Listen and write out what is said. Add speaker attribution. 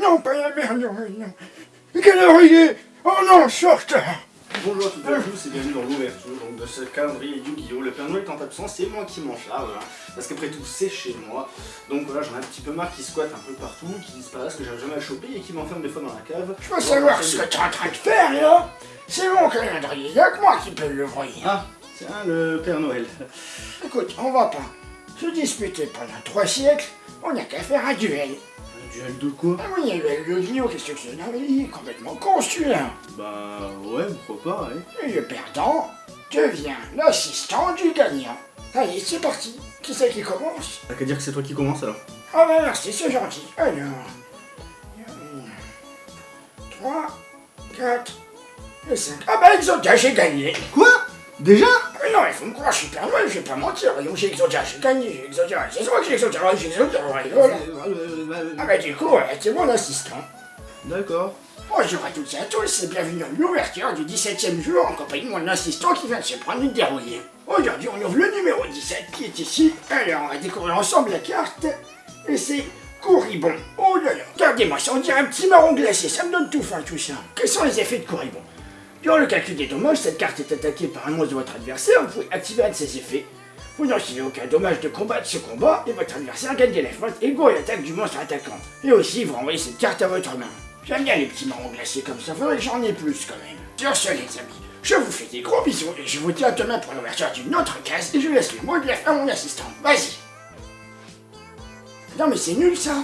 Speaker 1: Non, pas la merde, non, non. Quelle heure il est Oh non, je suis en retard
Speaker 2: Bonjour à toutes et à tous et bienvenue dans l'ouverture de ce calendrier Yu-Gi-Oh! Le Père Noël est en absence, c'est moi qui m'en charge, voilà. parce qu'après tout c'est chez moi. Donc voilà, j'en ai un petit peu marre qui squattent un peu partout, qui disparaissent, que j'arrive jamais à choper et qui m'enferment des fois dans la cave.
Speaker 1: Je veux savoir ce que t'es en train de faire là C'est mon calendrier, y'a que moi qui peux le voir.
Speaker 2: Ah, tiens, le Père Noël.
Speaker 1: Écoute, on va pas se disputer pendant trois siècles, on n'a qu'à faire un duel.
Speaker 2: Duel de quoi
Speaker 1: Ah oui, il y a le Yu-Gi-Oh! qu'est-ce que c'est Non, mais il est complètement con celui-là.
Speaker 2: Bah ouais, pourquoi pas, ouais.
Speaker 1: Et le perdant devient l'assistant du gagnant. Allez, c'est parti. Qui c'est qui commence
Speaker 2: T'as qu'à dire que c'est toi qui commence alors.
Speaker 1: Ah bah merci, c'est gentil. Alors... 3, 4 et 5. Ah bah Exodia, j'ai gagné.
Speaker 2: Quoi? Déjà?
Speaker 1: Non, il faut me croire, je suis Père Noël, je vais pas mentir. J'ai Exodia, j'ai gagné, j'ai Exodia. C'est toi que j'ai ouais, j'ai voilà. Ah bah du coup, c'est mon assistant.
Speaker 2: D'accord.
Speaker 1: Bonjour à toutes et à tous et bienvenue dans l'ouverture du 17ème jour en compagnie de mon assistant qui vient de se prendre une dérouillée. Aujourd'hui, on ouvre le numéro 17 qui est ici. Alors, on va découvrir ensemble la carte. Et c'est Couribon. Oh là là, regardez-moi ça, on dirait un petit marron glacé, ça me donne tout faim tout ça. Quels sont les effets de Couribon? Durant le calcul des dommages, cette carte est attaquée par un monstre de votre adversaire, vous pouvez activer un de ses effets. Vous n'enchaînez aucun dommage de combat de ce combat, et votre adversaire gagne des life égaux à l'attaque du monstre attaquant. Et aussi, vous renvoyez cette carte à votre main. J'aime bien les petits marrons glacés comme ça, faudrait que j'en ai plus quand même. Sur ce, les amis, je vous fais des gros bisous, et je vous dis à demain pour l'ouverture d'une autre case, et je laisse le mot de la à mon assistant. Vas-y Non mais c'est nul ça